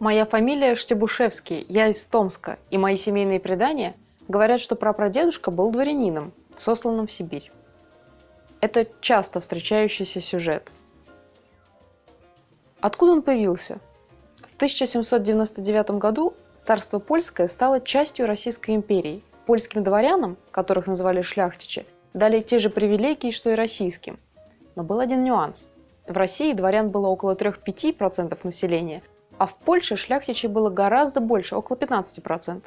Моя фамилия Штебушевский, я из Томска, и мои семейные предания говорят, что прапрадедушка был дворянином, сосланным в Сибирь. Это часто встречающийся сюжет. Откуда он появился? В 1799 году царство польское стало частью Российской империи. Польским дворянам, которых называли шляхтичи, дали те же привилегии, что и российским. Но был один нюанс. В России дворян было около 3-5% населения, а в Польше шляхтичей было гораздо больше, около 15%.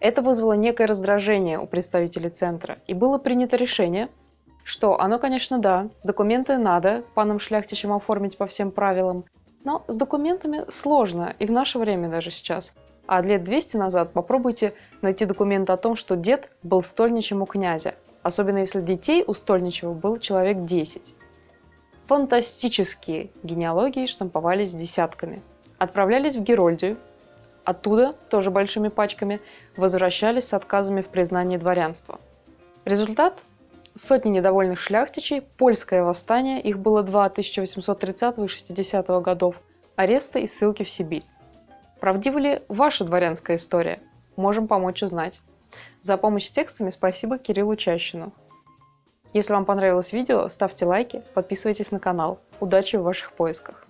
Это вызвало некое раздражение у представителей центра, и было принято решение, что оно, конечно, да, документы надо панам шляхтичам оформить по всем правилам, но с документами сложно, и в наше время даже сейчас. А лет 200 назад попробуйте найти документ о том, что дед был стольничем у князя, особенно если детей у стольничего было человек 10. Фантастические генеалогии штамповались десятками – отправлялись в Герольдию, оттуда, тоже большими пачками, возвращались с отказами в признании дворянства. Результат – сотни недовольных шляхтичей, польское восстание, их было два 1830 и 60 годов, аресты и ссылки в Сибирь. Правдива ли ваша дворянская история? Можем помочь узнать. За помощь с текстами спасибо Кириллу Чащину. Если вам понравилось видео, ставьте лайки, подписывайтесь на канал. Удачи в ваших поисках!